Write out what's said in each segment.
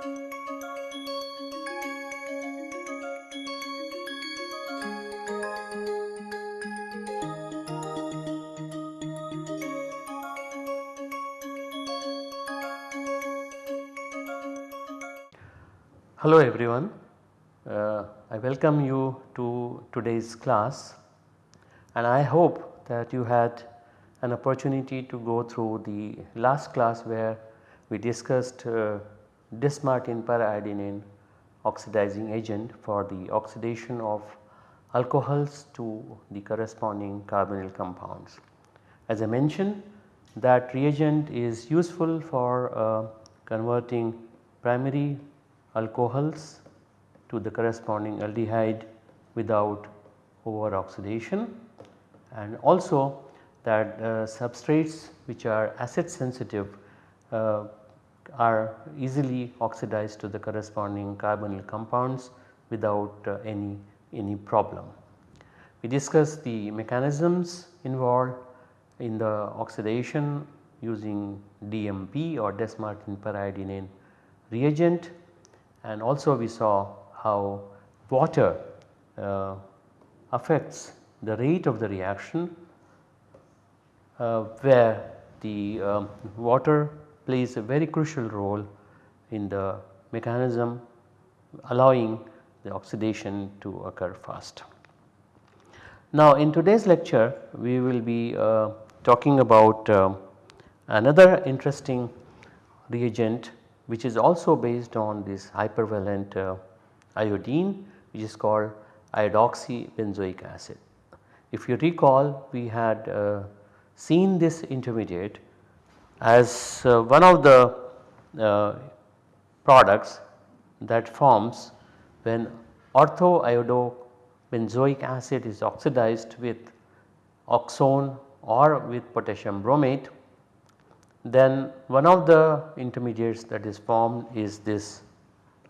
Hello everyone, uh, I welcome you to today's class and I hope that you had an opportunity to go through the last class where we discussed uh, Dess-Martin periodinane oxidizing agent for the oxidation of alcohols to the corresponding carbonyl compounds. As I mentioned that reagent is useful for uh, converting primary alcohols to the corresponding aldehyde without over oxidation and also that uh, substrates which are acid sensitive uh, are easily oxidized to the corresponding carbonyl compounds without uh, any, any problem. We discussed the mechanisms involved in the oxidation using DMP or Dess-Martin periodinane reagent and also we saw how water uh, affects the rate of the reaction uh, where the um, water plays a very crucial role in the mechanism allowing the oxidation to occur fast. Now in today's lecture we will be uh, talking about uh, another interesting reagent which is also based on this hypervalent uh, iodine which is called iodoxybenzoic acid. If you recall we had uh, seen this intermediate as uh, one of the uh, products that forms when orthoiodobenzoic acid is oxidized with oxone or with potassium bromate then one of the intermediates that is formed is this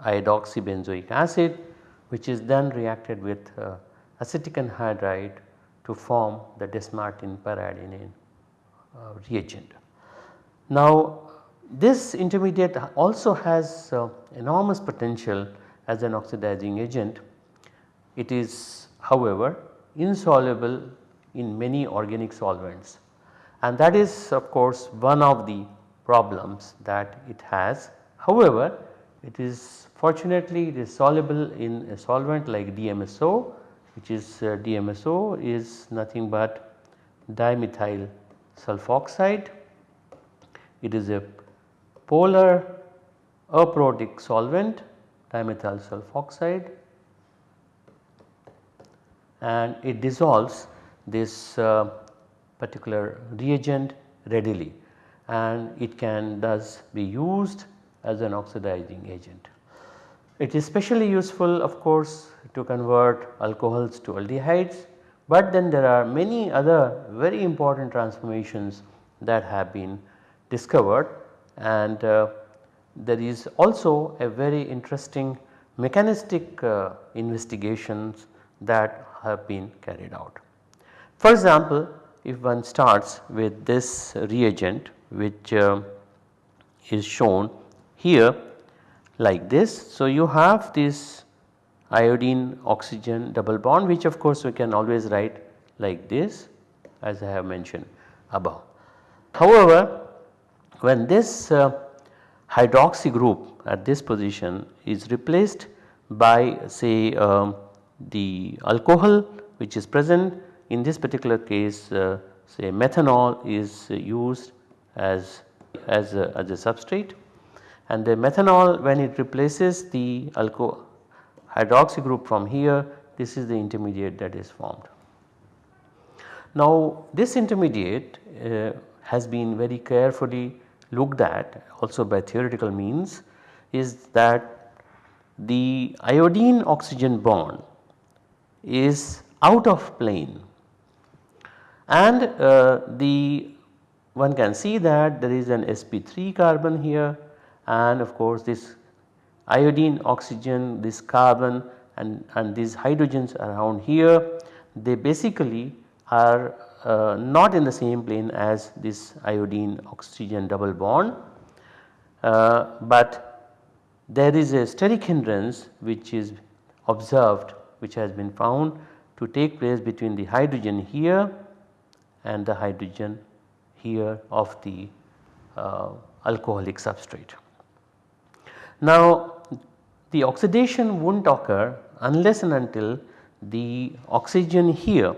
iodoxybenzoic acid which is then reacted with uh, acetic anhydride to form the Dess-Martin periodinane uh, reagent. Now this intermediate also has uh, enormous potential as an oxidizing agent. It is however insoluble in many organic solvents and that is of course one of the problems that it has. However, it is fortunately it is soluble in a solvent like DMSO which is uh, DMSO is nothing but dimethyl sulfoxide. It is a polar aprotic solvent dimethyl sulfoxide. And it dissolves this uh, particular reagent readily. And it can thus be used as an oxidizing agent. It is especially useful of course to convert alcohols to aldehydes, but then there are many other very important transformations that have been discovered and uh, there is also a very interesting mechanistic uh, investigations that have been carried out. For example, if one starts with this reagent which uh, is shown here like this. So, you have this iodine oxygen double bond which of course we can always write like this as I have mentioned above. However, when this uh, hydroxy group at this position is replaced by say um, the alcohol which is present in this particular case uh, say methanol is used as, as, a, as a substrate and the methanol when it replaces the alco hydroxy group from here this is the intermediate that is formed. Now this intermediate uh, has been very carefully looked at also by theoretical means is that the iodine oxygen bond is out of plane. And uh, the one can see that there is an sp3 carbon here and of course this iodine oxygen this carbon and, and these hydrogens around here they basically are uh, not in the same plane as this iodine oxygen double bond uh, but there is a steric hindrance which is observed which has been found to take place between the hydrogen here and the hydrogen here of the uh, alcoholic substrate. Now the oxidation will not occur unless and until the oxygen here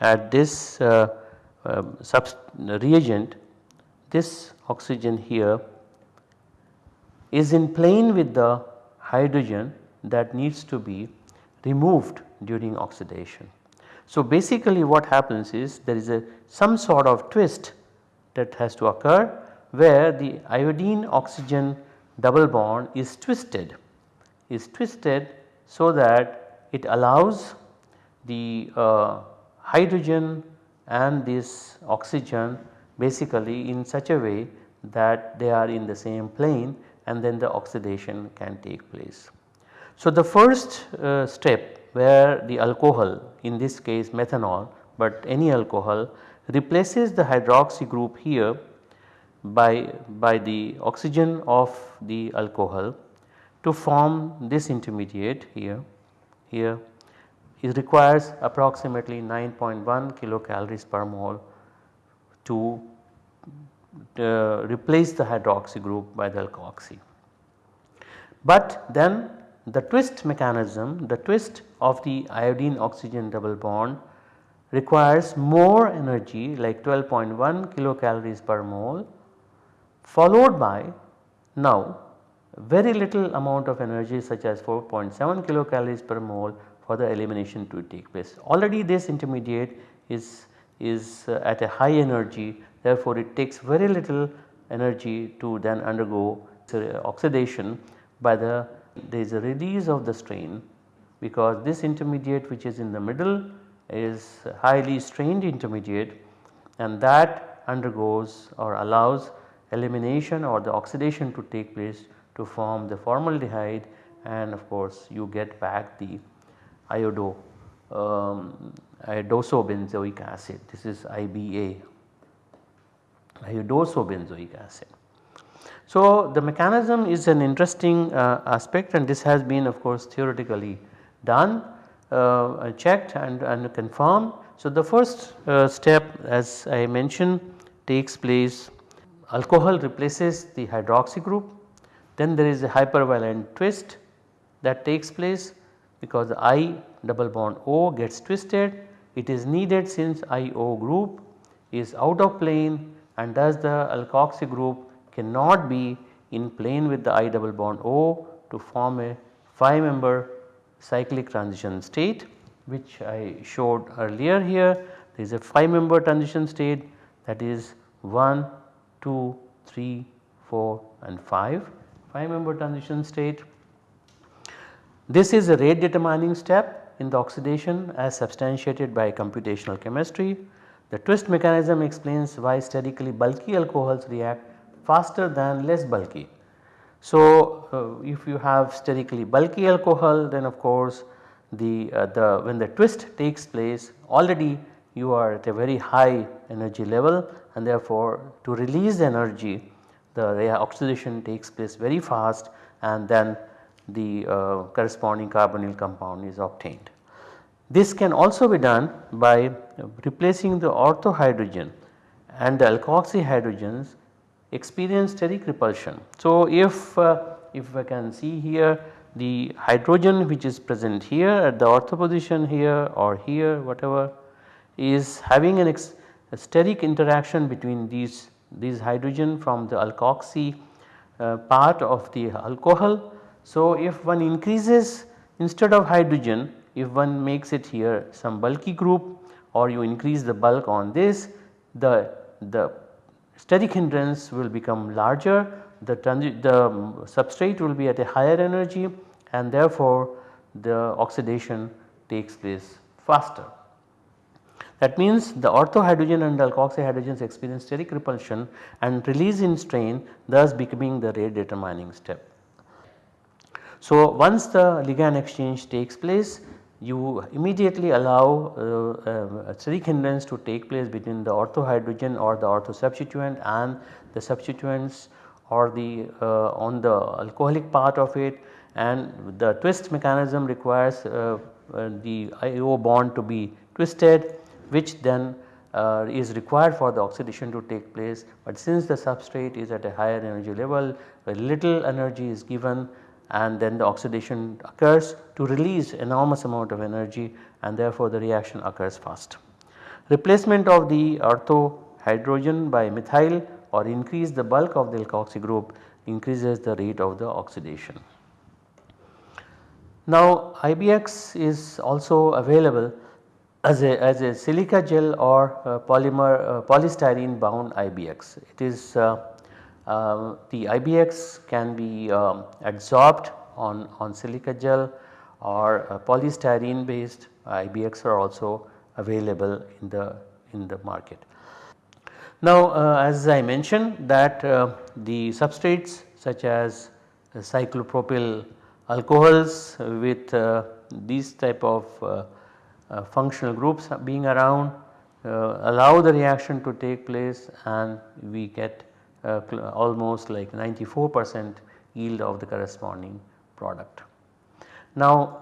at this uh, uh, reagent this oxygen here is in plane with the hydrogen that needs to be removed during oxidation. So basically what happens is there is a some sort of twist that has to occur where the iodine oxygen double bond is twisted is twisted so that it allows the uh, hydrogen and this oxygen basically in such a way that they are in the same plane and then the oxidation can take place. So the first uh, step where the alcohol in this case methanol but any alcohol replaces the hydroxy group here by, by the oxygen of the alcohol to form this intermediate here, here it requires approximately 9.1 kilocalories per mole to uh, replace the hydroxy group by the alkoxy. But then the twist mechanism, the twist of the iodine oxygen double bond requires more energy like 12.1 kilocalories per mole followed by now very little amount of energy such as 4.7 kilocalories per mole for the elimination to take place. Already this intermediate is, is uh, at a high energy therefore it takes very little energy to then undergo oxidation by the there is a release of the strain because this intermediate which is in the middle is highly strained intermediate and that undergoes or allows elimination or the oxidation to take place to form the formaldehyde and of course you get back the iodo um, iodosobenzoic acid this is IBA iodosobenzoic acid. So the mechanism is an interesting uh, aspect and this has been of course theoretically done uh, checked and, and confirmed. So the first uh, step as I mentioned takes place alcohol replaces the hydroxy group then there is a hypervalent twist that takes place because I double bond O gets twisted it is needed since IO group is out of plane and thus the alkoxy group cannot be in plane with the I double bond O to form a 5 member cyclic transition state which I showed earlier here. There is a 5 member transition state that is 1, 2, 3, 4 and 5, 5 member transition state. This is a rate determining step in the oxidation as substantiated by computational chemistry. The twist mechanism explains why sterically bulky alcohols react faster than less bulky. So, uh, if you have sterically bulky alcohol then of course the, uh, the when the twist takes place already you are at a very high energy level and therefore to release the energy the oxidation takes place very fast and then the uh, corresponding carbonyl compound is obtained. This can also be done by replacing the ortho hydrogen and the alkoxy hydrogens experience steric repulsion. So, if, uh, if I can see here the hydrogen which is present here at the ortho position here or here whatever is having an a steric interaction between these, these hydrogen from the alkoxy uh, part of the alcohol. So, if one increases instead of hydrogen if one makes it here some bulky group or you increase the bulk on this the, the steric hindrance will become larger, the, the substrate will be at a higher energy and therefore the oxidation takes place faster. That means the ortho hydrogen and alkoxy hydrogens experience steric repulsion and release in strain thus becoming the rate determining step. So once the ligand exchange takes place you immediately allow uh, uh, steric hindrance to take place between the ortho hydrogen or the ortho substituent and the substituents or the uh, on the alcoholic part of it. And the twist mechanism requires uh, uh, the IO bond to be twisted which then uh, is required for the oxidation to take place. But since the substrate is at a higher energy level very little energy is given and then the oxidation occurs to release enormous amount of energy and therefore the reaction occurs fast. Replacement of the ortho hydrogen by methyl or increase the bulk of the alkoxy group increases the rate of the oxidation. Now IBX is also available as a, as a silica gel or uh, polymer uh, polystyrene bound IBX. It is uh, uh the IBX can be um, adsorbed on, on silica gel or polystyrene based IBX are also available in the in the market. Now uh, as I mentioned that uh, the substrates such as cyclopropyl alcohols with uh, these type of uh, uh, functional groups being around uh, allow the reaction to take place and we get Uh, almost like 94 percent yield of the corresponding product. Now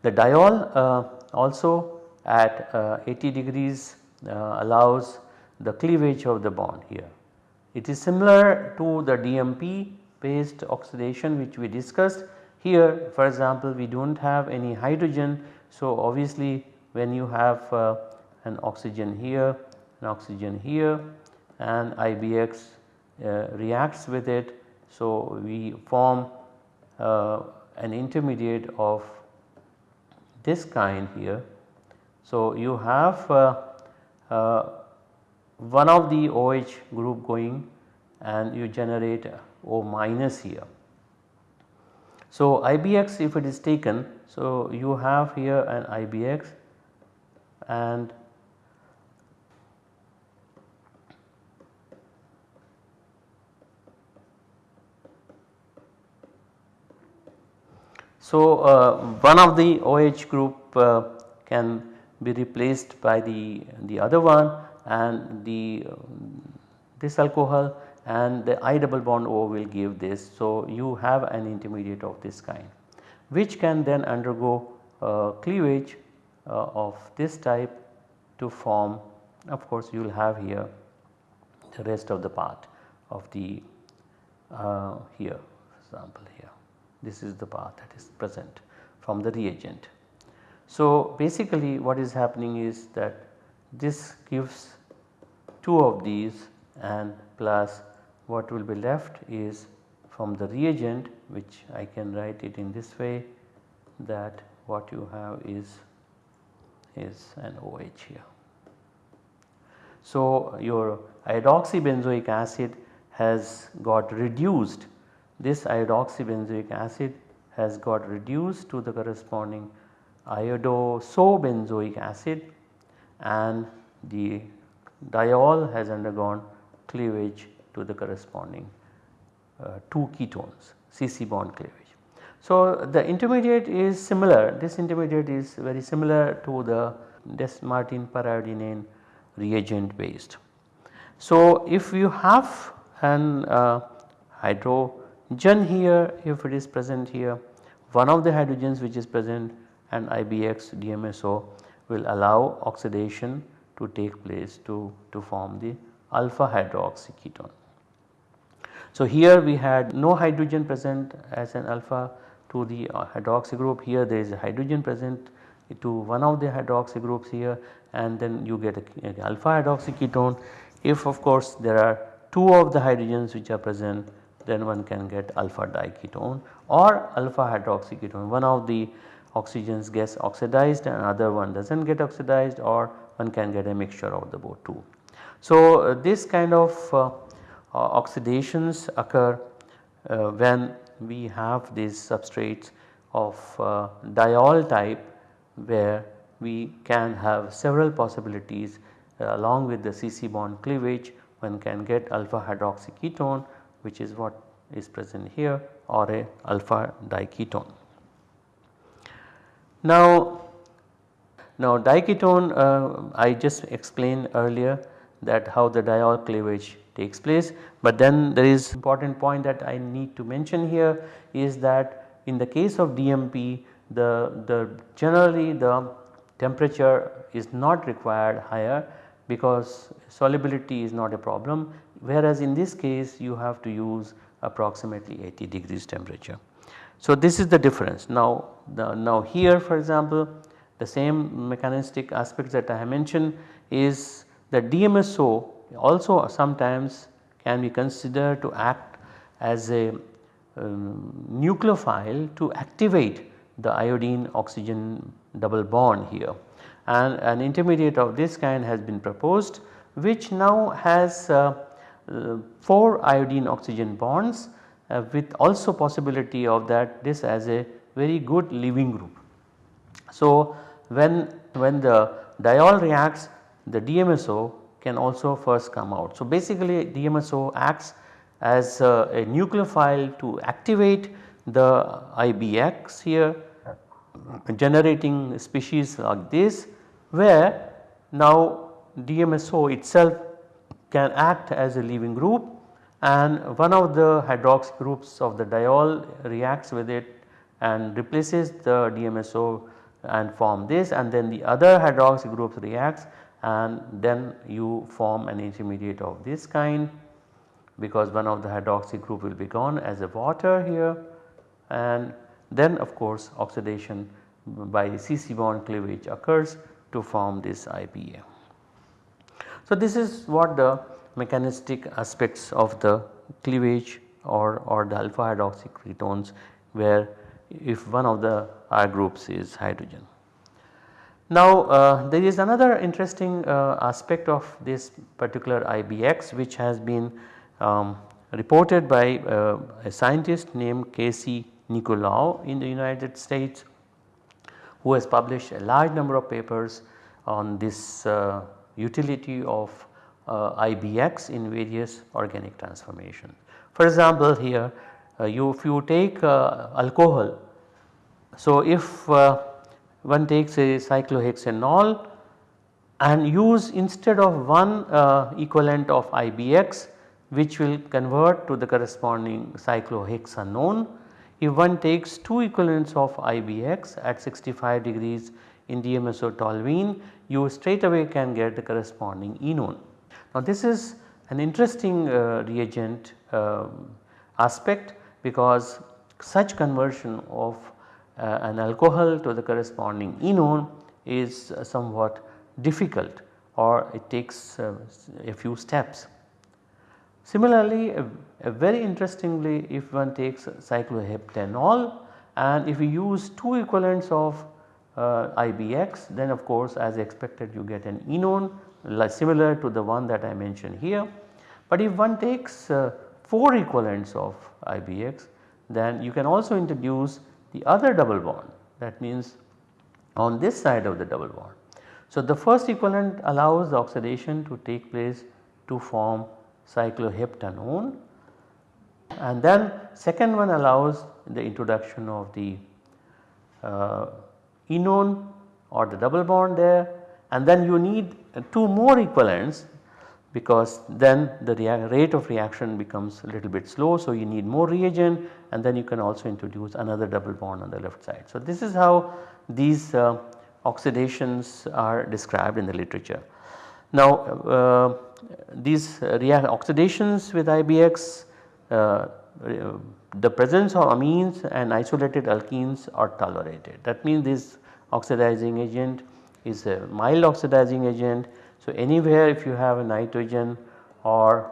the diol uh, also at uh, 80 degrees allows the cleavage of the bond here. It is similar to the DMP based oxidation which we discussed here for example we do not have any hydrogen. So obviously when you have uh, an oxygen here an oxygen here and IBX uh, reacts with it. So we form uh, an intermediate of this kind here. So you have uh, one of the OH group going and you generate O minus here. So IBX if it is taken so you have here an IBX and So uh, one of the OH group uh, can be replaced by the, the other one and the this alcohol and the I double bond O will give this. So, you have an intermediate of this kind which can then undergo uh, cleavage uh, of this type to form of course you will have here the rest of the part of the uh, here example here this is the path that is present from the reagent. So, basically what is happening is that this gives 2 of these and plus what will be left is from the reagent which I can write it in this way that what you have is is an OH here. So, your iodoxybenzoic acid has got reduced this iodoxybenzoic acid has got reduced to the corresponding iodosobenzoic acid and the diol has undergone cleavage to the corresponding uh, 2 ketones CC bond cleavage. So, the intermediate is similar this intermediate is very similar to the Dess-Martin periodinane reagent based. So, if you have an uh, hydrogen here if it is present here one of the hydrogens which is present and IBX DMSO will allow oxidation to take place to, to form the alpha hydroxy ketone. So here we had no hydrogen present as an alpha to the uh, hydroxy group here there is a hydrogen present to one of the hydroxy groups here and then you get a, a alpha hydroxy ketone. If of course there are two of the hydrogens which are present then one can get alpha diketone or alpha hydroxy ketone one of the oxygens gets oxidized and other one does not get oxidized or one can get a mixture of the both two. So, uh, this kind of uh, uh, oxidations occur when we have these substrates of diol type where we can have several possibilities along with the CC bond cleavage one can get alpha hydroxy ketone which is what is present here or a alpha diketone. Now now diketone uh, I just explained earlier that how the diol cleavage takes place. But then there is important point that I need to mention here is that in the case of DMP the, the generally the temperature is not required higher because solubility is not a problem whereas in this case you have to use approximately 80 degrees temperature. So this is the difference now the, now here for example the same mechanistic aspects that I mentioned is the DMSO also sometimes can be considered to act as a um, nucleophile to activate the iodine oxygen double bond here and an intermediate of this kind has been proposed which now has uh, 4 iodine oxygen bonds uh, with also possibility of that this as a very good leaving group. So when, when the diol reacts the DMSO can also first come out. So basically DMSO acts as a, a nucleophile to activate the IBX here generating species like this where now DMSO itself can act as a leaving group and one of the hydroxy groups of the diol reacts with it and replaces the DMSO and form this and then the other hydroxy groups reacts and then you form an intermediate of this kind because one of the hydroxy group will be gone as a water here and then of course oxidation by CC bond cleavage occurs to form this IBA. So this is what the mechanistic aspects of the cleavage or, or the alpha hydroxy ketones where if one of the R groups is hydrogen. Now uh, there is another interesting uh, aspect of this particular IBX which has been um, reported by uh, a scientist named Casey Nicolau in the United States who has published a large number of papers on this uh, utility of uh, IBX in various organic transformations. For example here uh, you if you take uh, alcohol so if uh, one takes a cyclohexanol and use instead of one uh, equivalent of IBX which will convert to the corresponding cyclohexanone if one takes 2 equivalents of IBX at 65 degrees in DMSO toluene you straight away can get the corresponding enone. Now this is an interesting uh, reagent uh, aspect because such conversion of uh, an alcohol to the corresponding enone is uh, somewhat difficult or it takes uh, a few steps. Similarly, very interestingly if one takes cycloheptanol and if we use 2 equivalents of IBX then of course as expected you get an enone similar to the one that I mentioned here. But if one takes uh, 4 equivalents of IBX then you can also introduce the other double bond that means on this side of the double bond. So the first equivalent allows the oxidation to take place to form cycloheptanone and then second one allows the introduction of the uh, enone or the double bond there and then you need two more equivalents because then the rate of reaction becomes a little bit slow. So, you need more reagent and then you can also introduce another double bond on the left side. So, this is how these uh, oxidations are described in the literature. Now, uh, these oxidations with IBX uh, the presence of amines and isolated alkenes are tolerated. That means this oxidizing agent is a mild oxidizing agent. So, anywhere if you have a nitrogen or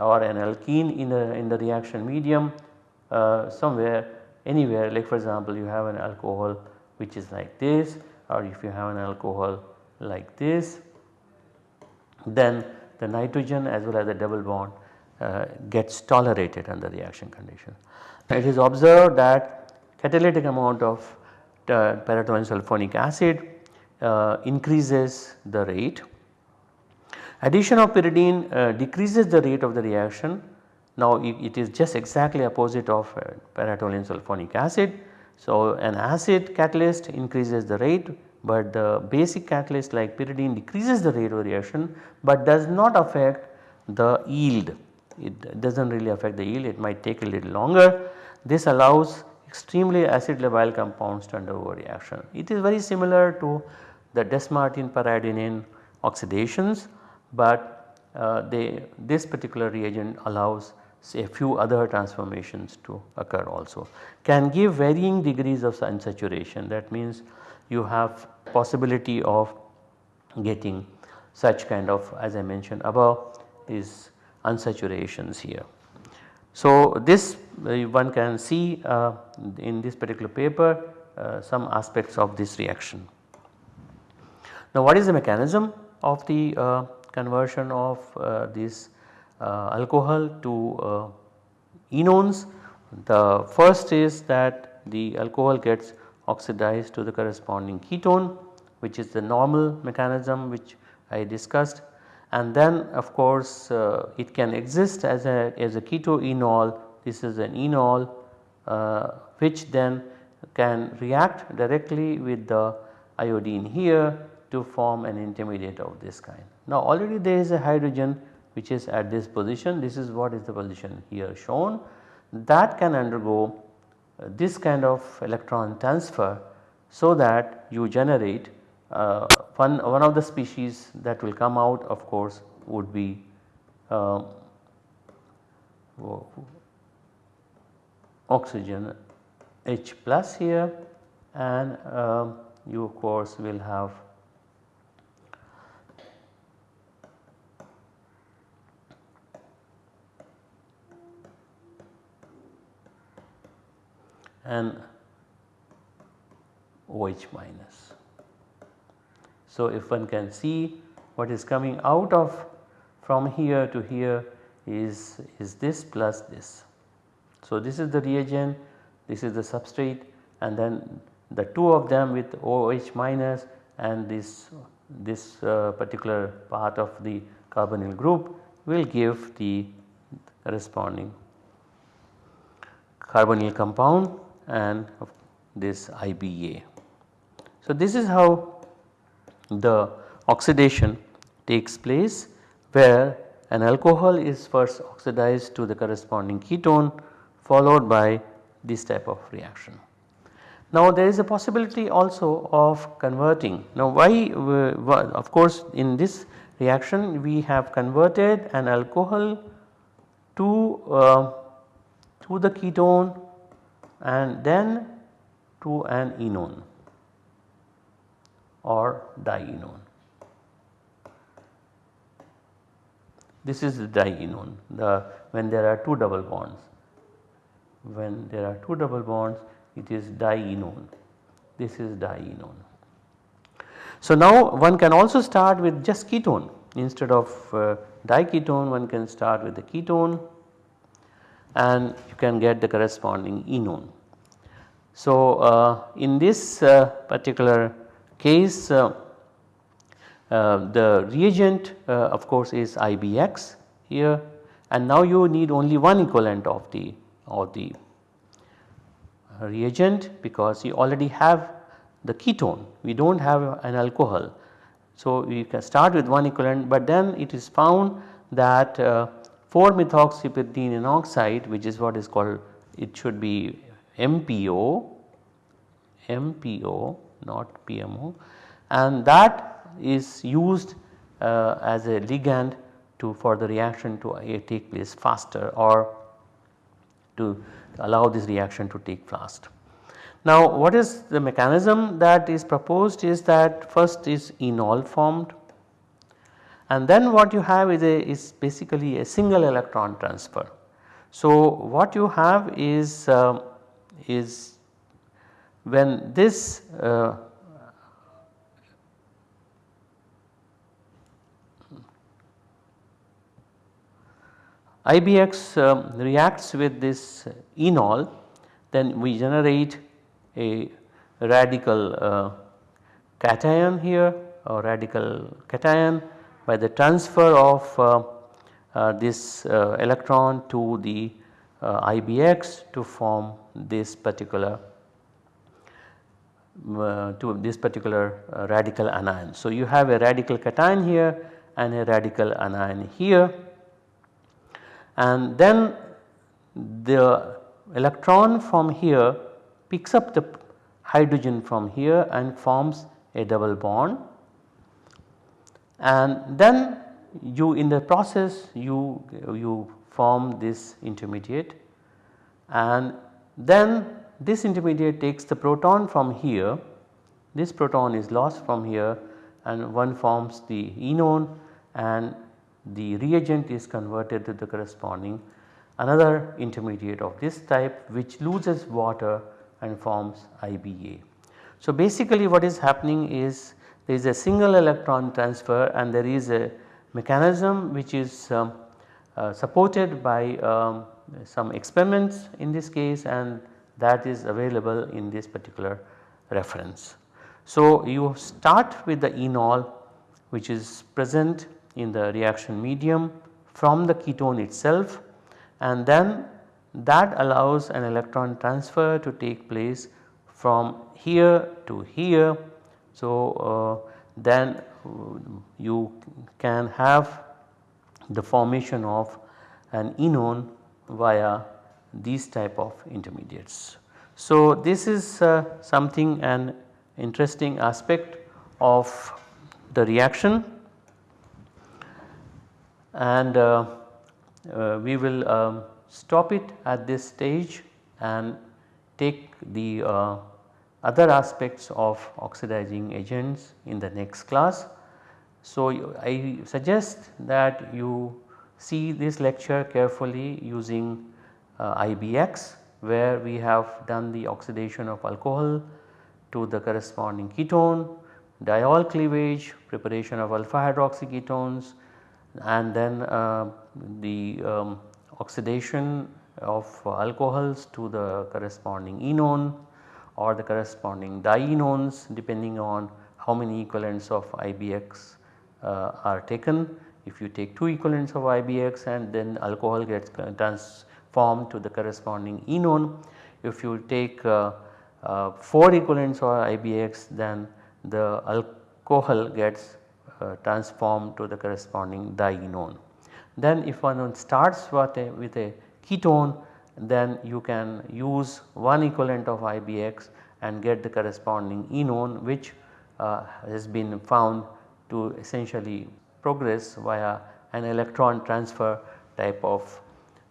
or an alkene in the in the reaction medium uh, somewhere anywhere like for example you have an alcohol which is like this or if you have an alcohol like this then the nitrogen as well as the double bond uh, gets tolerated under reaction condition. It is observed that catalytic amount of uh, paratoluene sulfonic acid uh, increases the rate. Addition of pyridine uh, decreases the rate of the reaction. Now it, it is just exactly opposite of uh, sulfonic acid. So an acid catalyst increases the rate but the basic catalyst like pyridine decreases the rate of reaction but does not affect the yield it does not really affect the yield it might take a little longer. This allows extremely acid labile compounds to undergo reaction. It is very similar to the Dess-Martin periodinane oxidations, but uh, they, this particular reagent allows say a few other transformations to occur also. Can give varying degrees of unsaturation that means you have possibility of getting such kind of as I mentioned above these unsaturations here. So, this one can see uh, in this particular paper uh, some aspects of this reaction. Now what is the mechanism of the uh, conversion of this alcohol to enones? The first is that the alcohol gets oxidized to the corresponding ketone which is the normal mechanism which I discussed and then of course uh, it can exist as a as a keto ketoenol this is an enol uh, which then can react directly with the iodine here to form an intermediate of this kind. Now already there is a hydrogen which is at this position this is what is the position here shown that can undergo uh, this kind of electron transfer so that you generate uh, one, one of the species that will come out of course would be uh, oxygen H plus here and uh, you of course will have and OH minus. So, if one can see what is coming out of from here to here is, is this plus this. So, this is the reagent, this is the substrate and then the two of them with OH minus and this, this uh, particular part of the carbonyl group will give the corresponding carbonyl compound and this IBA. So, this is how the oxidation takes place where an alcohol is first oxidized to the corresponding ketone followed by this type of reaction. Now there is a possibility also of converting. Now why of course in this reaction we have converted an alcohol to, uh, to the ketone and then to an enone or dienone. This is the dienone the when there are two double bonds. When there are two double bonds it is dienone. This is dienone. So now one can also start with just ketone instead of uh, diketone one can start with the ketone and you can get the corresponding enone. So uh, in this uh, particular case uh, uh, the reagent uh, of course is IBX here and now you need only one equivalent of the of the reagent because you already have the ketone we do not have an alcohol. So we can start with one equivalent but then it is found that uh, 4 methoxypyridine oxide which is what is called it should be MPO, MPO not PMO and that is used uh, as a ligand to for the reaction to uh, take place faster or to allow this reaction to take fast. Now what is the mechanism that is proposed is that first is enol formed and then what you have is a is basically a single electron transfer. So what you have is uh, is when this uh, IBX um, reacts with this enol then we generate a radical uh, cation here or radical cation by the transfer of uh, uh, this uh, electron to the uh, IBX to form this particular uh, to this particular radical anion. So, you have a radical cation here and a radical anion here and then the electron from here picks up the hydrogen from here and forms a double bond. And then you in the process you, you form this intermediate. And then this intermediate takes the proton from here. This proton is lost from here and one forms the enone. And the reagent is converted to the corresponding another intermediate of this type which loses water and forms IBA. So basically what is happening is there is a single electron transfer and there is a mechanism which is um, uh, supported by um, some experiments in this case and that is available in this particular reference. So you start with the enol which is present in the reaction medium from the ketone itself and then that allows an electron transfer to take place from here to here. So, uh, then you can have the formation of an enone via these type of intermediates. So, this is uh, something an interesting aspect of the reaction and uh, uh, we will um, stop it at this stage and take the uh, other aspects of oxidizing agents in the next class. So, I suggest that you see this lecture carefully using uh, IBX where we have done the oxidation of alcohol to the corresponding ketone, diol cleavage, preparation of alpha hydroxy ketones and then uh, the um, oxidation of alcohols to the corresponding enone or the corresponding dienones depending on how many equivalents of IBX uh, are taken. If you take 2 equivalents of IBX and then alcohol gets transformed to the corresponding enone. If you take uh, uh, 4 equivalents of IBX then the alcohol gets transformed to the corresponding dienone. Then if one starts with a, with a ketone then you can use one equivalent of IBX and get the corresponding enone which uh, has been found to essentially progress via an electron transfer type of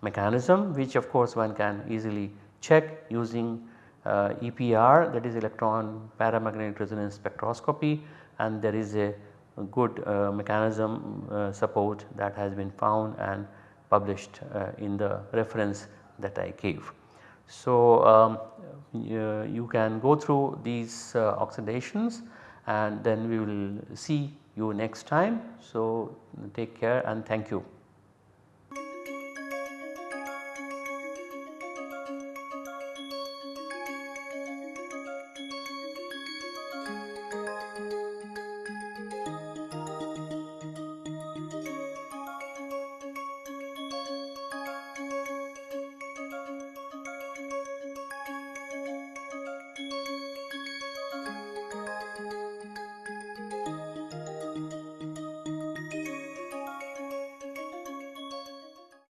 mechanism which of course one can easily check using uh, EPR that is electron paramagnetic resonance spectroscopy and there is a good uh, mechanism uh, support that has been found and published uh, in the reference that I gave. So, um, you, can go through these oxidations and then we will see you next time. So, take care and thank you.